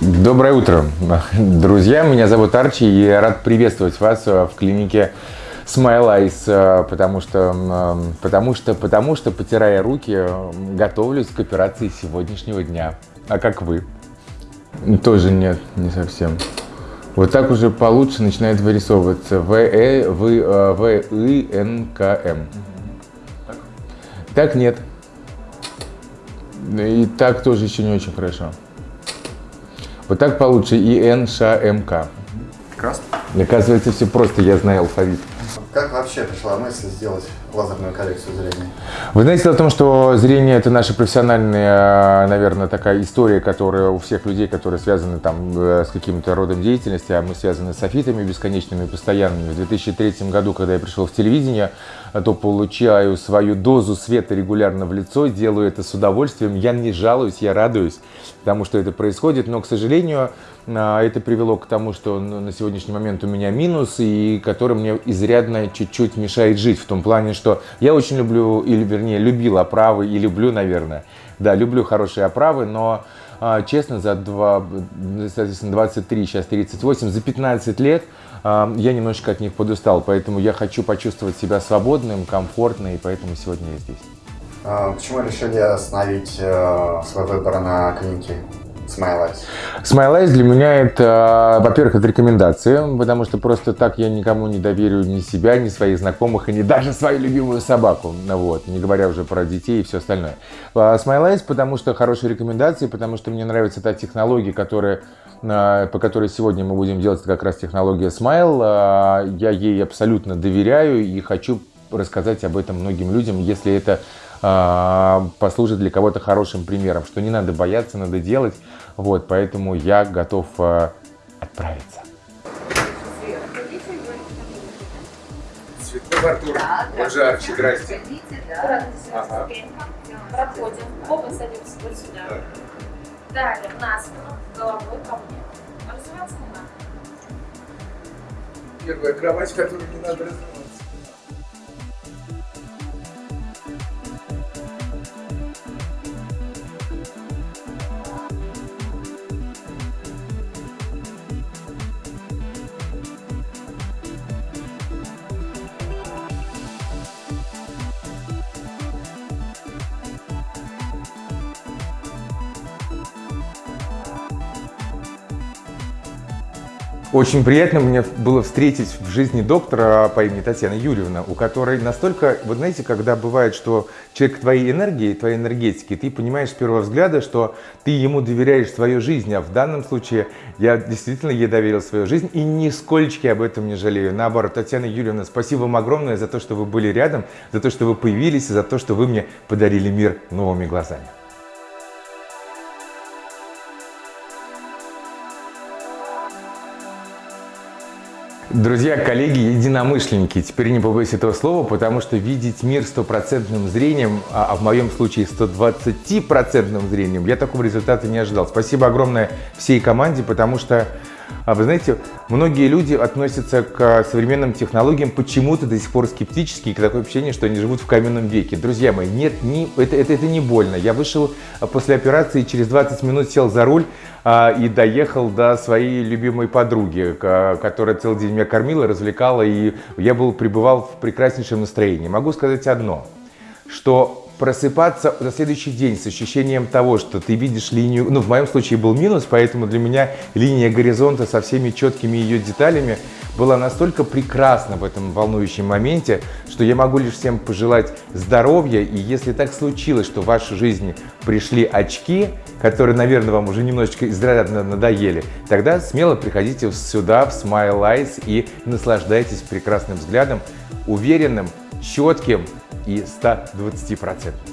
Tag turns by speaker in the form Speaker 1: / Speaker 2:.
Speaker 1: Доброе утро, друзья. Меня зовут Арчи, и я рад приветствовать вас в клинике Smile Eyes, потому что, потому что, потому что, потирая руки, готовлюсь к операции сегодняшнего дня. А как вы? Тоже нет, не совсем. Вот так уже получше начинает вырисовываться. В, Э, В, В, И, Н, К, М. Так нет. И так тоже еще не очень хорошо. Вот так получше И, Н, Ш, М, К.
Speaker 2: Прекрасно.
Speaker 1: Оказывается, все просто, я знаю алфавит.
Speaker 2: Как вообще пришла мысль сделать лазерную коррекцию зрения?
Speaker 1: Вы знаете, в том, что зрение – это наша профессиональная, наверное, такая история, которая у всех людей, которые связаны там э, с каким-то родом деятельности, а мы связаны с софитами бесконечными, постоянными. В 2003 году, когда я пришел в телевидение, то получаю свою дозу света регулярно в лицо, делаю это с удовольствием. Я не жалуюсь, я радуюсь тому, что это происходит, но, к сожалению, а, это привело к тому, что на сегодняшний момент у меня минус, и который мне изрядно чуть-чуть мешает жить, в том плане, что я очень люблю, или вернее, любил оправы, и люблю, наверное, да, люблю хорошие оправы, но а, честно, за два, соответственно, 23, сейчас 38, за 15 лет а, я немножечко от них подустал, поэтому я хочу почувствовать себя свободным, комфортно, и поэтому сегодня я здесь.
Speaker 2: Почему решили остановить э, свой выбор на клинике Smile Eyes?
Speaker 1: Smile Eyes для меня это, во-первых, это рекомендация, потому что просто так я никому не доверю ни себя, ни своих знакомых, и не даже свою любимую собаку, вот, не говоря уже про детей и все остальное. А Smile Eyes, потому что хорошие рекомендации, потому что мне нравится та технология, которая а, по которой сегодня мы будем делать, это как раз технология Smile. А, я ей абсолютно доверяю и хочу рассказать об этом многим людям, если это послужит для кого-то хорошим примером, что не надо бояться, надо делать. Вот, поэтому я готов э, отправиться. Цветной Артур, да, он же Арчи, здрасте.
Speaker 3: Ага. Проходим, оба садимся вот сюда. Далее, на спину, головой ко мне. Развиваться не надо.
Speaker 1: Первая кровать, которую не надо развивать. Очень приятно мне было встретить в жизни доктора по имени Татьяна Юрьевна, у которой настолько, вот знаете, когда бывает, что человек твоей энергии, твоей энергетики, ты понимаешь с первого взгляда, что ты ему доверяешь свою жизнь, а в данном случае я действительно ей доверил свою жизнь и нисколько об этом не жалею. Наоборот, Татьяна Юрьевна, спасибо вам огромное за то, что вы были рядом, за то, что вы появились, за то, что вы мне подарили мир новыми глазами. Друзья, коллеги, единомышленники, теперь не побоюсь этого слова, потому что видеть мир стопроцентным зрением, а, а в моем случае 120% зрением, я такого результата не ожидал. Спасибо огромное всей команде, потому что вы знаете, многие люди относятся к современным технологиям почему-то до сих пор скептически, и такое ощущение, что они живут в каменном веке. Друзья мои, нет, не, это, это, это не больно. Я вышел а, после операции, через 20 минут сел за руль а, и доехал до своей любимой подруги, которая целый день меня кормила, развлекала, и я был, пребывал в прекраснейшем настроении. Могу сказать одно, что просыпаться на следующий день с ощущением того, что ты видишь линию, ну в моем случае был минус, поэтому для меня линия горизонта со всеми четкими ее деталями была настолько прекрасна в этом волнующем моменте, что я могу лишь всем пожелать здоровья, и если так случилось, что в вашу жизнь пришли очки, которые, наверное, вам уже немножечко изрядно надоели, тогда смело приходите сюда, в Smile Eyes, и наслаждайтесь прекрасным взглядом, уверенным, четким, и 120%.